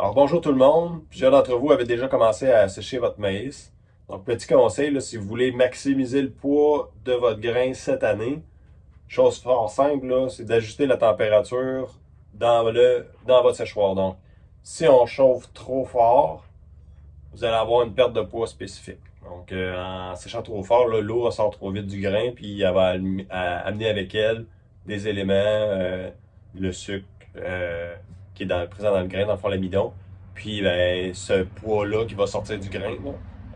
Alors bonjour tout le monde, plusieurs d'entre vous avaient déjà commencé à sécher votre maïs. Donc petit conseil, si vous voulez maximiser le poids de votre grain cette année, chose fort simple, c'est d'ajuster la température dans, le, dans votre séchoir. Donc si on chauffe trop fort, vous allez avoir une perte de poids spécifique. Donc euh, en séchant trop fort, l'eau ressort trop vite du grain, puis elle va amener avec elle des éléments, euh, le sucre, euh, qui est présent dans le grain, dans le fond l'amidon. Puis ben, ce poids-là qui va sortir du grain,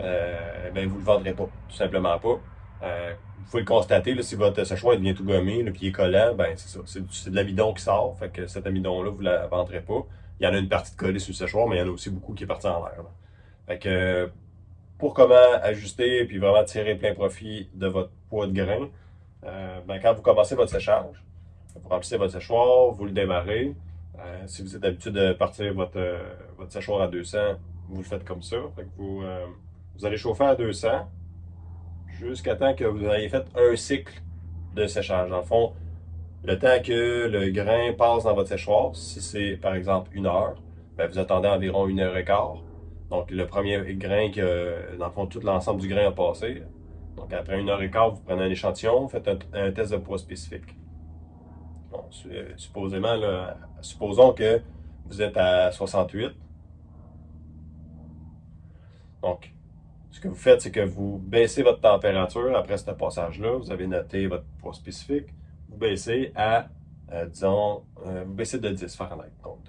euh, ben, vous le vendrez pas, tout simplement pas. Euh, vous pouvez le constater, là, si votre séchoir devient tout gommé, le pied collant, ben c'est ça, c'est de l'amidon qui sort, fait que cet amidon-là, vous ne la vendrez pas. Il y en a une partie de collée sur le séchoir, mais il y en a aussi beaucoup qui est parti en l'air. Fait que pour comment ajuster puis vraiment tirer plein profit de votre poids de grain, euh, ben, quand vous commencez votre séchage, vous remplissez votre séchoir, vous le démarrez, euh, si vous êtes habitué de partir votre, euh, votre séchoir à 200, vous le faites comme ça. vous, euh, vous allez chauffer à 200 jusqu'à temps que vous ayez fait un cycle de séchage. Dans le fond, le temps que le grain passe dans votre séchoir, si c'est par exemple une heure, ben, vous attendez environ une heure et quart. Donc le premier grain que, dans le fond, tout l'ensemble du grain a passé. Donc après une heure et quart, vous prenez un échantillon, vous faites un test de poids spécifique. Euh, supposément, supposons que vous êtes à 68. Donc, ce que vous faites, c'est que vous baissez votre température après ce passage-là. Vous avez noté votre poids spécifique. Vous baissez à, euh, disons, euh, vous baissez de 10 Fahrenheit. Donc,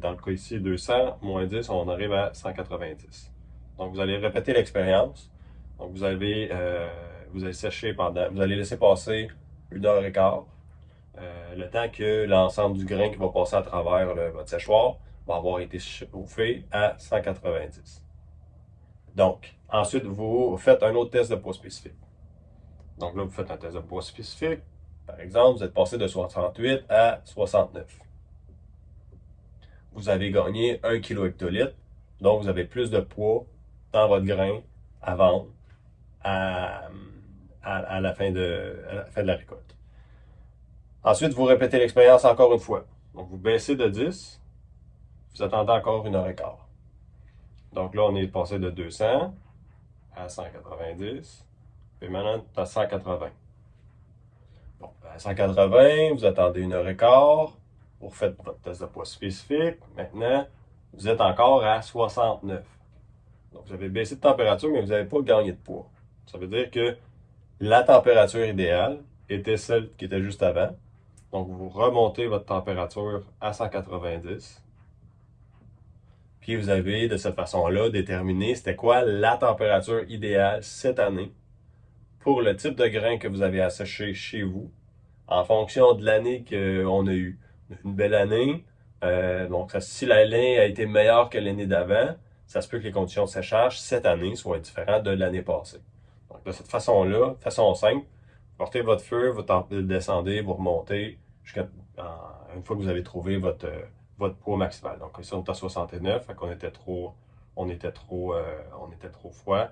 dans le cas ici, 200 moins 10, on arrive à 190. Donc, vous allez répéter l'expérience. Donc, vous allez, vous allez sécher pendant, vous allez laisser passer une heure et quart. Le temps que l'ensemble du grain qui va passer à travers votre séchoir va avoir été chauffé à 190. Donc, ensuite, vous faites un autre test de poids spécifique. Donc là, vous faites un test de poids spécifique. Par exemple, vous êtes passé de 68 à 69. Vous avez gagné 1 kg hectolitre, donc vous avez plus de poids dans votre grain à vendre à, la, fin de, à la fin de la récolte. Ensuite, vous répétez l'expérience encore une fois. Donc, vous baissez de 10, vous attendez encore une heure et quart. Donc là, on est passé de 200 à 190, et maintenant, à 180. Bon, à 180, vous attendez une heure et quart, vous faites votre test de poids spécifique. Maintenant, vous êtes encore à 69. Donc, vous avez baissé de température, mais vous n'avez pas gagné de poids. Ça veut dire que la température idéale était celle qui était juste avant. Donc, vous remontez votre température à 190. Puis, vous avez de cette façon-là déterminé c'était quoi la température idéale cette année pour le type de grain que vous avez sécher chez vous en fonction de l'année qu'on a eue. Une belle année, euh, donc si l'année a été meilleure que l'année d'avant, ça se peut que les conditions de séchage cette année soient différentes de l'année passée. Donc de cette façon-là, façon simple, portez votre feu, vous descendez, vous remontez, jusqu'à une fois que vous avez trouvé votre, euh, votre poids maximal. Donc ici on est à 69, fait était trop, on était trop, euh, on était trop froid.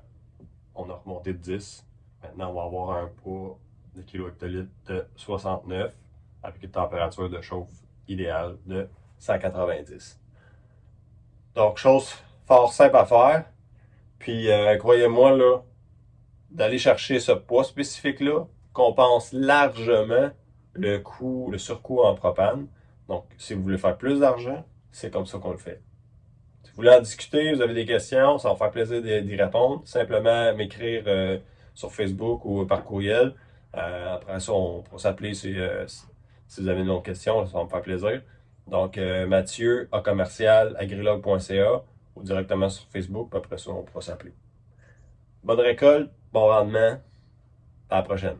On a remonté de 10. Maintenant, on va avoir un poids de hectolitre de 69 avec une température de chauffe idéale de 190. Donc, chose fort simple à faire. Puis, euh, croyez-moi, là, d'aller chercher ce poids spécifique-là, compense largement le coût, le surcoût en propane. Donc, si vous voulez faire plus d'argent, c'est comme ça qu'on le fait. Si vous voulez en discuter, vous avez des questions, ça va faire plaisir d'y répondre. Simplement m'écrire euh, sur Facebook ou par courriel. Euh, après ça, on pourra s'appeler euh, si, vous avez une autre question, ça va me faire plaisir. Donc, Mathieu, à commercial, agrilog.ca ou directement sur Facebook, après ça, on pourra s'appeler. Bonne récolte, bon rendement, à la prochaine.